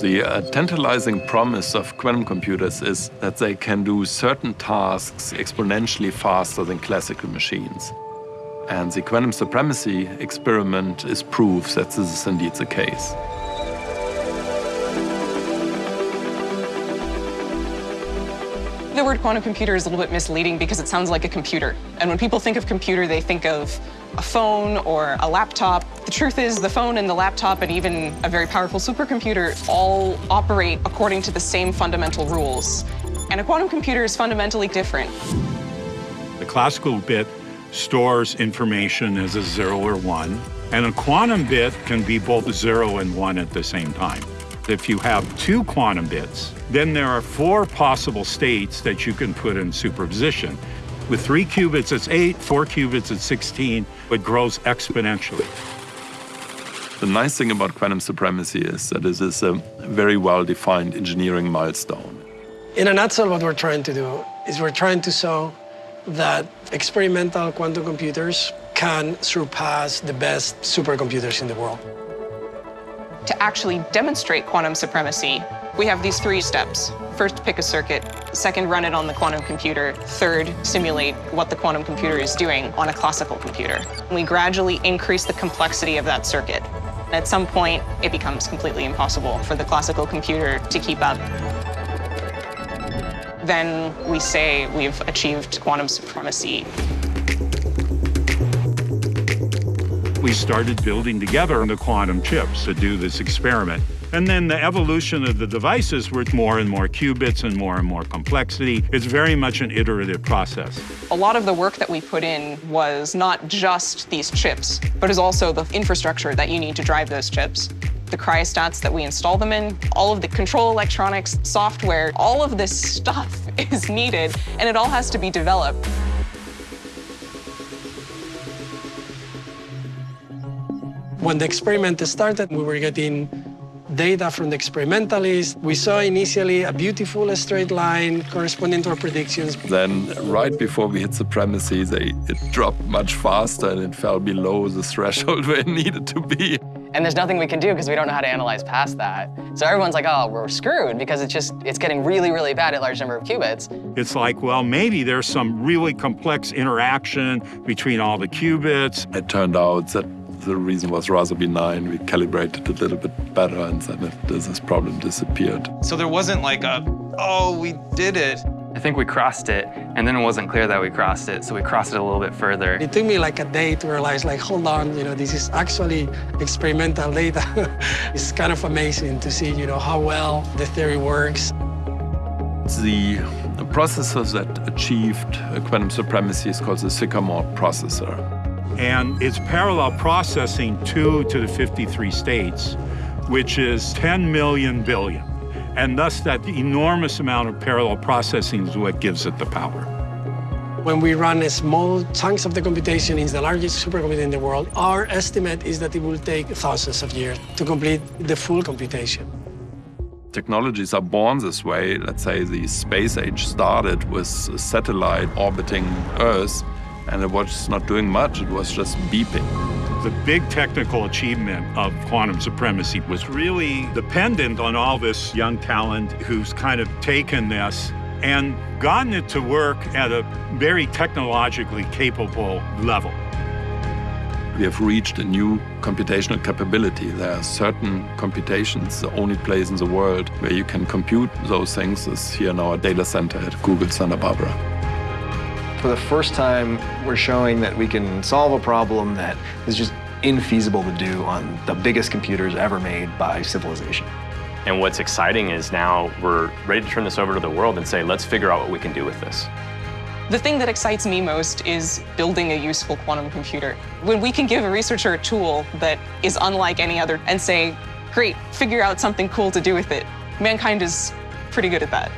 The uh, tantalizing promise of quantum computers is that they can do certain tasks exponentially faster than classical machines. And the quantum supremacy experiment is proof that this is indeed the case. The word quantum computer is a little bit misleading because it sounds like a computer. And when people think of computer, they think of a phone or a laptop. The truth is the phone and the laptop and even a very powerful supercomputer all operate according to the same fundamental rules. And a quantum computer is fundamentally different. The classical bit stores information as a zero or one, and a quantum bit can be both zero and one at the same time. If you have two quantum bits, then there are four possible states that you can put in superposition. With three qubits, it's eight, four qubits, it's 16. It grows exponentially. The nice thing about quantum supremacy is that it is a very well-defined engineering milestone. In a nutshell, what we're trying to do is we're trying to show that experimental quantum computers can surpass the best supercomputers in the world. To actually demonstrate quantum supremacy, we have these three steps. First, pick a circuit. Second, run it on the quantum computer. Third, simulate what the quantum computer is doing on a classical computer. We gradually increase the complexity of that circuit. At some point, it becomes completely impossible for the classical computer to keep up. Then we say we've achieved quantum supremacy. We started building together the quantum chips to do this experiment. And then the evolution of the devices were more and more qubits and more and more complexity. It's very much an iterative process. A lot of the work that we put in was not just these chips, but is also the infrastructure that you need to drive those chips the cryostats that we install them in, all of the control electronics, software, all of this stuff is needed, and it all has to be developed. When the experiment started, we were getting data from the experimentalists. We saw initially a beautiful straight line corresponding to our predictions. Then, right before we hit supremacy, they, it dropped much faster and it fell below the threshold where it needed to be. And there's nothing we can do because we don't know how to analyze past that. So everyone's like, oh, we're screwed because it's just, it's getting really, really bad at large number of qubits. It's like, well, maybe there's some really complex interaction between all the qubits. It turned out that the reason was rather benign. We calibrated a little bit better and then this problem disappeared. So there wasn't like a, oh, we did it. I think we crossed it, and then it wasn't clear that we crossed it, so we crossed it a little bit further. It took me like a day to realize, like, hold on, you know, this is actually experimental data. it's kind of amazing to see, you know, how well the theory works. The processor that achieved quantum supremacy is called the Sycamore processor. And it's parallel processing 2 to the 53 states, which is 10 million billion. And thus that enormous amount of parallel processing is what gives it the power. When we run small chunks of the computation in the largest supercomputer in the world, our estimate is that it will take thousands of years to complete the full computation. Technologies are born this way. Let's say the space age started with a satellite orbiting Earth, and it was not doing much, it was just beeping. The big technical achievement of quantum supremacy was really dependent on all this young talent who's kind of taken this and gotten it to work at a very technologically capable level. We have reached a new computational capability. There are certain computations, the only place in the world where you can compute those things is here in our data center at Google Santa Barbara. For the first time, we're showing that we can solve a problem that is just infeasible to do on the biggest computers ever made by civilization. And what's exciting is now we're ready to turn this over to the world and say, let's figure out what we can do with this. The thing that excites me most is building a useful quantum computer. When we can give a researcher a tool that is unlike any other and say, great, figure out something cool to do with it. Mankind is pretty good at that.